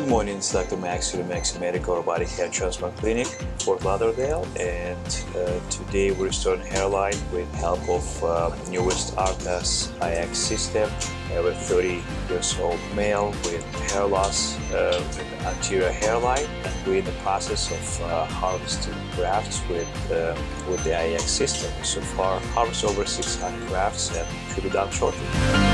Good morning, It's Dr. Max Max Medical Robotic Hair Transplant Clinic, Fort Lauderdale, and uh, today we're starting hairline with help of uh, newest ARTAS IX system. I have a 30 years old male with hair loss uh, with anterior hairline, and we're in the process of uh, harvesting grafts with uh, with the IX system. So far, harvest over 600 grafts, and should be done shortly.